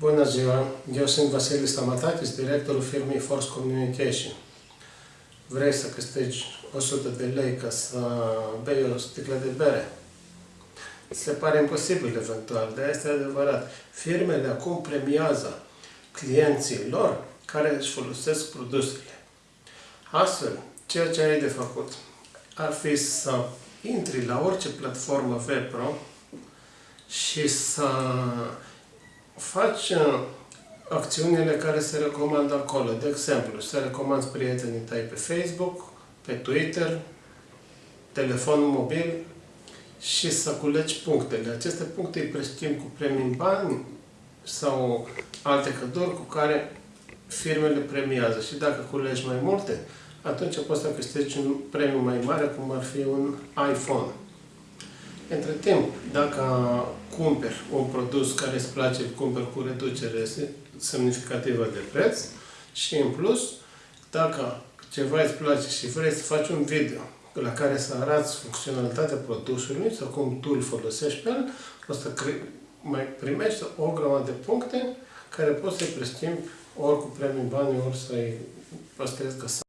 Bună ziua! Eu sunt Vasile Stamatatis, directorul firmei Force Communication. Vrei să câștigi 100 de lei ca să bei o sticlă de bere? Se pare imposibil eventual, dar este adevărat. Firmele acum premiază clienții lor care își folosesc produsele. Astfel, ceea ce ai de făcut ar fi să intri la orice platformă web și să faci uh, acțiunile care se recomandă acolo. De exemplu, să recomanzi prietenii tăi pe Facebook, pe Twitter, telefon mobil și să culegi punctele. Aceste puncte îi preschimbi cu premii în bani sau alte căduri cu care firmele premiază. Și dacă culegi mai multe, atunci poți să câștigi un premiu mai mare, cum ar fi un iPhone. Între timp, dacă cumperi un produs care îți place, îl cumperi cu reducere semnificativă de preț și în plus, dacă ceva îți place și vrei să faci un video la care să arăți funcționalitatea produsului sau cum tu îl folosești pe el, o să mai primești o grămadă de puncte care poți să-i preschimbi ori cu premii bani, ori să-i păstrezi găsat.